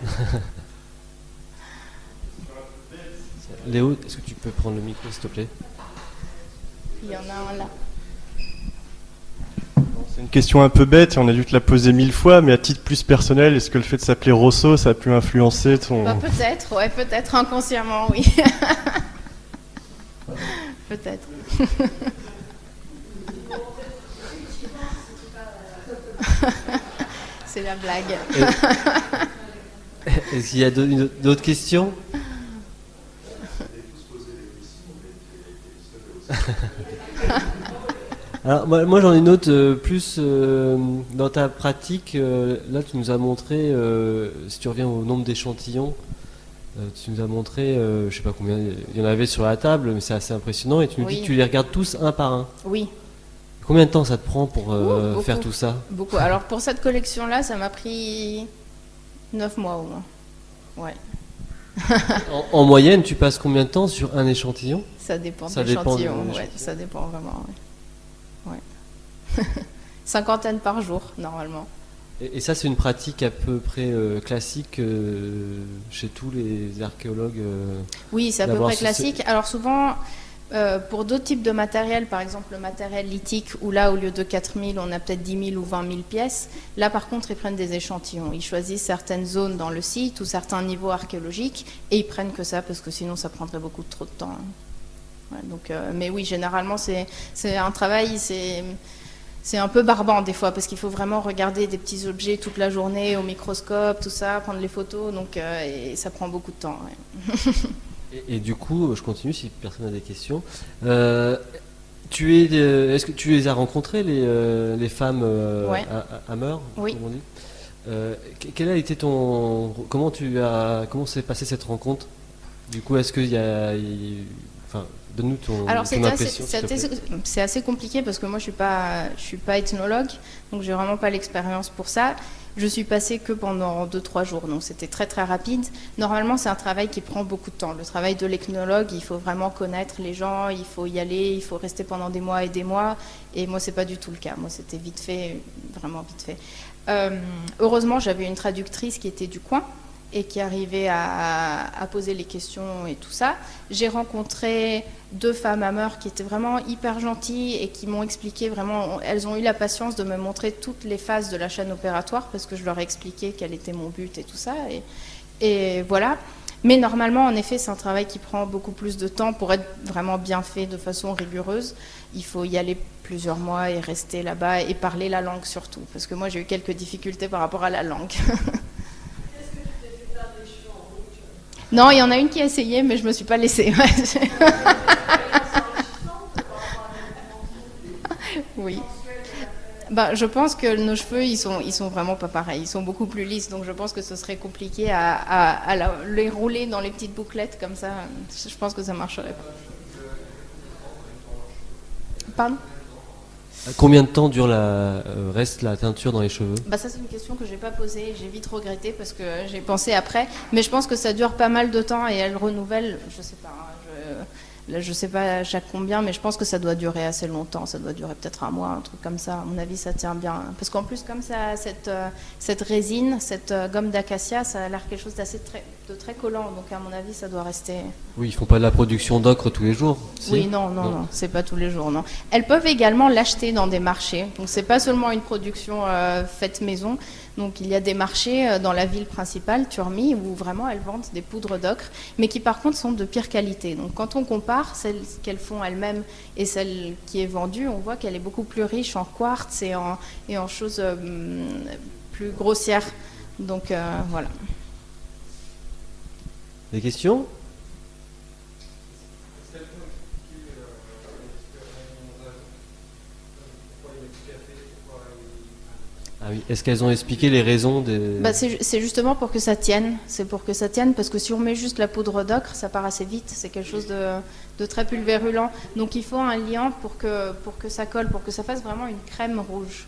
Léo, est-ce que tu peux prendre le micro, s'il te plaît? Il y en a un là. Une question un peu bête, on a dû te la poser mille fois, mais à titre plus personnel, est-ce que le fait de s'appeler Rosso, ça a pu influencer ton... Bah, peut-être, ouais, peut-être inconsciemment, oui. peut-être. c'est la blague. Est-ce qu'il y a d'autres questions? Alors moi, j'en ai une autre euh, plus euh, dans ta pratique. Euh, là tu nous as montré, si tu reviens au nombre d'échantillons, tu nous as montré, je sais pas combien il y en avait sur la table, mais c'est assez impressionnant. Et tu nous dis que tu les regardes tous un par un. Oui. Combien de temps ça te prend pour faire tout ça? Beaucoup. Alors pour cette collection-là, ça m'a pris 9 mois au moins. Ouais. en, moyenne, tu passes combien de temps sur un échantillon? Ça dépend de l'échantillon, ouais, ça dépend vraiment. Ouais. Cinquantaine par jour, normalement. Et, ça, c'est une pratique à peu près euh, classique euh, chez tous les archéologues Oui, c'est à peu près classique. Alors souvent, euh, pour d'autres types de matériel, par exemple le matériel lithique, où là, au lieu de 4000, on a peut-être 10 000 ou 20 000 pièces, là, par contre, ils prennent des échantillons. Ils choisissent certaines zones dans le site ou certains niveaux archéologiques, et ils prennent que ça, parce que sinon, ça prendrait beaucoup trop de temps. donc, euh, mais oui, généralement, c'est un travail, c'est un peu barbant des fois, parce qu'il faut vraiment regarder des petits objets toute la journée au microscope, tout ça, prendre les photos, donc euh, et ça prend beaucoup de temps. Et, du coup, je continue si personne n'a des questions. Euh, tu es, euh, est-ce que tu les as rencontrées les, euh, les femmes euh, à, Hammer, oui. comme on dit? Quel a été ton, comment tu as, comment s'est passée cette rencontre? Du coup, est-ce qu'il y a, donne-nous ton, Alors, ton impression. C'est assez, compliqué parce que moi, je suis pas, je suis pas ethnologue, donc j'ai vraiment pas l'expérience pour ça. Je suis passée que pendant 2-3 jours, donc c'était très très rapide. Normalement, c'est un travail qui prend beaucoup de temps. Le travail de l'ethnologue, il faut vraiment connaître les gens, il faut y aller, il faut rester pendant des mois et des mois. Et moi, c'est pas du tout le cas. Moi, c'était vite fait, vraiment vite fait. Euh, heureusement, j'avais une traductrice qui était du coin et qui arrivait à, poser les questions et tout ça. J'ai rencontré deux femmes à qui étaient vraiment hyper gentilles et qui m'ont expliqué vraiment, elles ont eu la patience de me montrer toutes les phases de la chaîne opératoire parce que je leur ai expliqué quel était mon but et tout ça. Et voilà. Mais normalement, en effet, c'est un travail qui prend beaucoup plus de temps pour être vraiment bien fait de façon rigoureuse. Il faut y aller plusieurs mois et rester là-bas et parler la langue surtout. Parce que moi, j'ai eu quelques difficultés par rapport à la langue. Non, il y en a une qui a essayé, mais je me suis pas laissée. oui. Bah, je pense que nos cheveux, ils sont, ils sont vraiment pas pareils. Ils sont beaucoup plus lisses, donc je pense que ce serait compliqué à, à les rouler dans les petites bouclettes comme ça. Je pense que ça marcherait pas. Pardon? Combien de temps dure la, euh, reste la teinture dans les cheveux? Bah Ça, c'est une question que j'ai pas posée. J'ai vite regretté parce que j'ai pensé après. Mais je pense que ça dure pas mal de temps et elle renouvelle, je sais pas. Hein, je sais pas à chaque combien, mais je pense que ça doit durer assez longtemps. Ça doit durer peut-être un mois, un truc comme ça. À mon avis, ça tient bien. Parce qu'en plus, comme ça, cette, euh, cette résine, cette euh, gomme d'acacia, ça a l'air quelque chose d'assez très, de très collant. Donc, à mon avis, ça doit rester. Oui, ils font pas de la production d'ocre tous les jours. Oui, non, non, non, c'est pas tous les jours, non. Elles peuvent également l'acheter dans des marchés. Donc, c'est pas seulement une production euh, faite maison. Donc il y a des marchés euh, dans la ville principale, Turmi, où vraiment elles vendent des poudres d'ocre, mais qui par contre sont de pire qualité. Donc quand on compare celle qu'elles font elles-mêmes et celle qui est vendue, on voit qu'elle est beaucoup plus riche en quartz et en, et en choses euh, plus grossières. Donc euh, voilà. Des questions? Ah Est-ce qu'elles ont expliqué les raisons des... Bah c'est justement pour que ça tienne. C'est pour que ça tienne parce que si on met juste la poudre d'ocre, ça part assez vite. C'est quelque chose de, très pulvérulent. Donc il faut un liant pour que, ça colle, pour que ça fasse vraiment une crème rouge.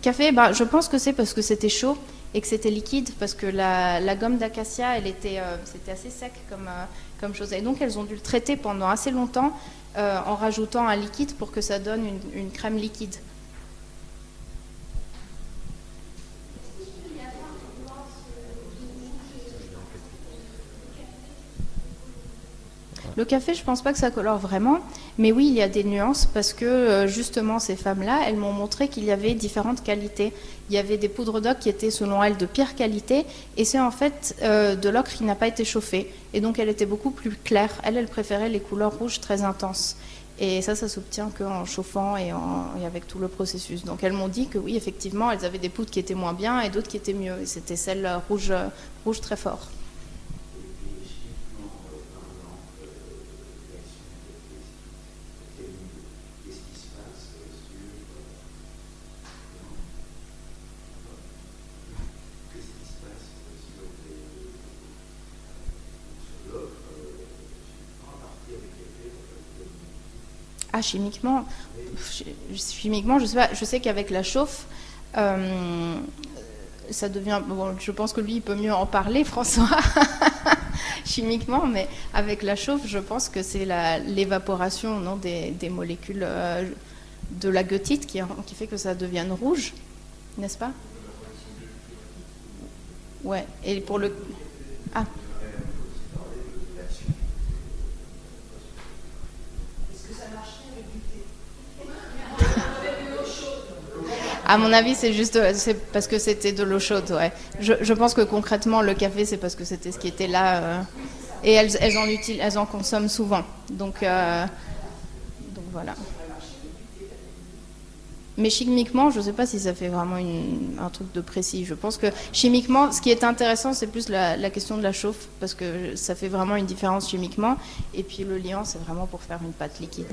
Café, bah, je pense que c'est parce que c'était chaud et que c'était liquide parce que la, gomme d'acacia, elle euh, c'était assez sec comme, euh, comme chose. Et donc elles ont dû le traiter pendant assez longtemps euh, en rajoutant un liquide pour que ça donne une crème liquide. Le café, je pense pas que ça colore vraiment, mais oui, il y a des nuances parce que euh, justement ces femmes-là, elles m'ont montré qu'il y avait différentes qualités. Il y avait des poudres d'ocre qui étaient selon elles de pire qualité, et c'est en fait euh, de l'ocre qui n'a pas été chauffé, et donc elle était beaucoup plus claire. Elle, elle préférait les couleurs rouges très intenses. Et ça, ça s'obtient qu'en chauffant et, avec tout le processus. Donc elles m'ont dit que oui, effectivement, elles avaient des poudres qui étaient moins bien et d'autres qui étaient mieux. Et c'était celle rouge, rouge très fort. Chimiquement, chimiquement, je sais. Je sais qu'avec la chauffe, euh, ça devient. Bon, je pense que lui, il peut mieux en parler, François, chimiquement, mais avec la chauffe, je pense que c'est l'évaporation non, des, molécules euh, de la goethite qui, qui fait que ça devienne rouge, n'est-ce pas? Ouais. Et pour le. Ah. À mon avis, c'est juste c'est parce que c'était de l'eau chaude. Ouais. Je, pense que concrètement, le café, c'est parce que c'était ce qui était là. Euh, et elles, en consomment souvent. Donc, euh, voilà. Mais chimiquement, je ne sais pas si ça fait vraiment un truc de précis. Je pense que chimiquement, ce qui est intéressant, c'est plus la, la, question de la chauffe, parce que ça fait vraiment une différence chimiquement. Et puis le liant, c'est vraiment pour faire une pâte liquide.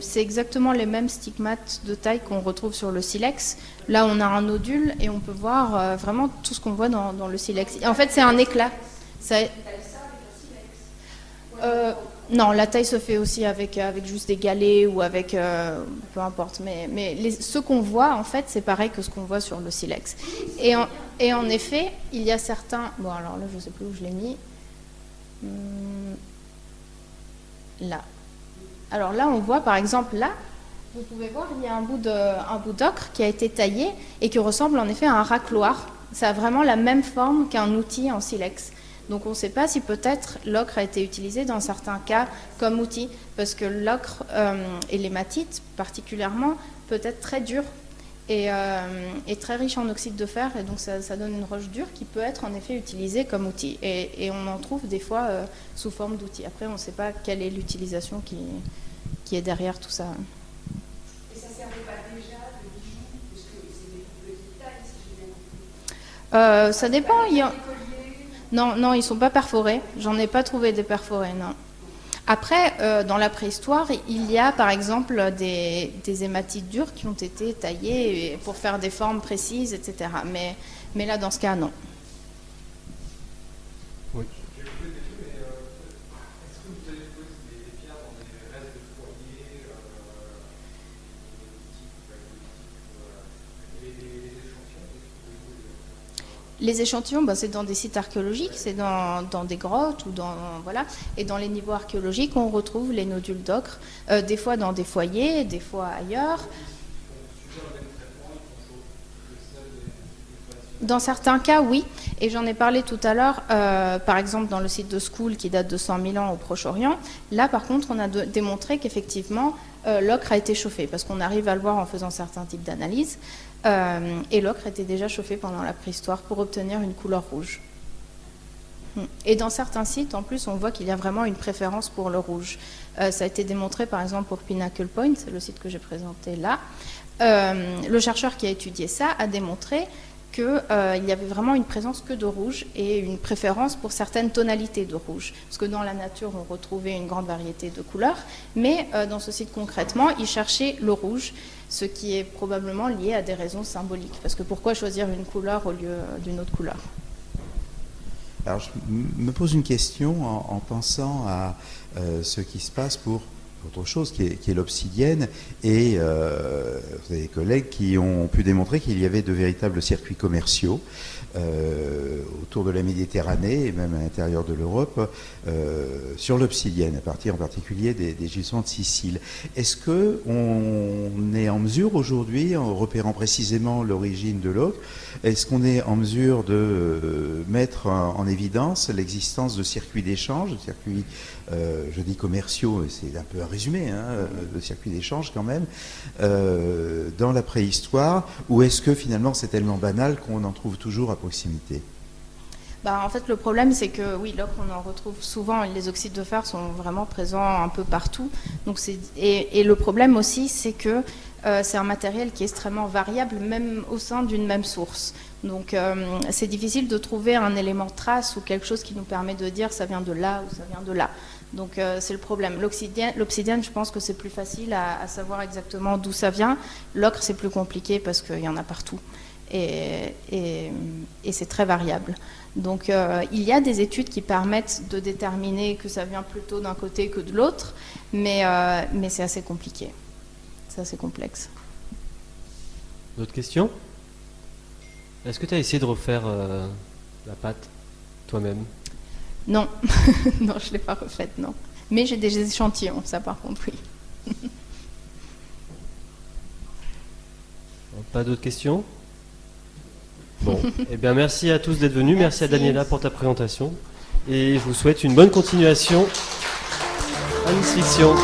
c'est exactement les mêmes stigmates de taille qu'on retrouve sur le silex. Là, on a un nodule et on peut voir euh, vraiment tout ce qu'on voit dans, le silex. En fait, c'est un éclat. Euh, non, la taille se fait aussi avec, avec juste des galets ou avec... euh, peu importe. Mais, ce qu'on voit, en fait, c'est pareil que ce qu'on voit sur le silex. Et en, et en effet, il y a certains... Bon, alors là, je ne sais plus où je l'ai mis. Hmm, là. Alors là, on voit par exemple là, vous pouvez voir, il y a un bout d'ocre qui a été taillé et qui ressemble en effet à un racloir. Ça a vraiment la même forme qu'un outil en silex. Donc on ne sait pas si peut-être l'ocre a été utilisé dans certains cas comme outil, parce que l'ocre euh, et l'hématite particulièrement peut être très dur et, euh, et très riche en oxyde de fer, et donc ça, ça donne une roche dure qui peut être en effet utilisée comme outil. Et, et on en trouve des fois euh, sous forme d'outil. Après, on ne sait pas quelle est l'utilisation qui, qui est derrière tout ça. Et ça servait pas déjà de bijoux, parce que c'est des petites tailles, si compris. Euh, ça dépend. il y a- Non, non, ils sont pas perforés. J'en ai pas trouvé des perforés, non. Après, euh, dans la préhistoire, il y a par exemple des, des hématites dures qui ont été taillées pour faire des formes précises, etc. Mais là, dans ce cas, non. Les échantillons, bah, c'est dans des sites archéologiques, c'est dans, des grottes ou dans voilà. Et dans les niveaux archéologiques, on retrouve les nodules d'ocre, euh, des fois dans des foyers, des fois ailleurs. Dans certains cas, oui. Et j'en ai parlé tout à l'heure, euh, par exemple dans le site de School qui date de 100 000 ans au Proche-Orient. Là, par contre, on a démontré qu'effectivement, euh, l'ocre a été chauffé, parce qu'on arrive à le voir en faisant certains types d'analyses. Euh, et l'ocre était déjà chauffé pendant la préhistoire pour obtenir une couleur rouge. Hmm. Et dans certains sites, en plus, on voit qu'il y a vraiment une préférence pour le rouge. Euh, ça a été démontré, par exemple, pour Pinnacle Point, le site que j'ai présenté là. Euh, le chercheur qui a étudié ça a démontré qu'il y avait vraiment une présence que de rouge et une préférence pour certaines tonalités de rouge. Parce que dans la nature, on retrouvait une grande variété de couleurs, mais dans ce site concrètement, il cherchait le rouge, ce qui est probablement lié à des raisons symboliques. Parce que pourquoi choisir une couleur au lieu d'une autre couleur? Alors, je me pose une question en, en pensant à euh, ce qui se passe pour autre chose qui est, qui est l'obsidienne. Et euh, vous avez des collègues qui ont pu démontrer qu'il y avait de véritables circuits commerciaux euh, autour de la Méditerranée et même à l'intérieur de l'Europe euh, sur l'obsidienne, à partir en particulier des, gisements de Sicile. Est-ce que on est en mesure aujourd'hui, en repérant précisément l'origine de l'ocre, est-ce qu'on est en mesure de mettre en, en évidence l'existence de circuits d'échange, de circuits, euh, je dis commerciaux, c'est un peu un résumé, hein, euh, de circuits d'échange quand même, euh, dans la préhistoire, ou est-ce que finalement c'est tellement banal qu'on en trouve toujours à proximité? Bah, en fait, le problème, c'est que oui, l'ocre, on en retrouve souvent. Les oxydes de fer sont vraiment présents un peu partout. Donc, et, le problème aussi, c'est que c'est un matériel qui est extrêmement variable, même au sein d'une même source. Donc, c'est difficile de trouver un élément trace ou quelque chose qui nous permet de dire ça vient de là ou ça vient de là. Donc, euh, c'est le problème. L'obsidienne, je pense que c'est plus facile à, savoir exactement d'où ça vient. L'ocre, c'est plus compliqué parce qu'il y en a partout. Et, c'est très variable. Donc euh, il y a des études qui permettent de déterminer que ça vient plutôt d'un côté que de l'autre, mais, euh, mais c'est assez compliqué. C'est assez complexe. D'autres questions? Est-ce que tu as essayé de refaire la pâte toi-même? Non, non, je ne l'ai pas refaite, non. Mais j'ai des échantillons, ça par contre, oui. Pas d'autres questions? Bon, eh bien merci à tous d'être venus, merci, à. Daniela pour ta présentation et je vous souhaite une bonne continuation à Nice Fiction.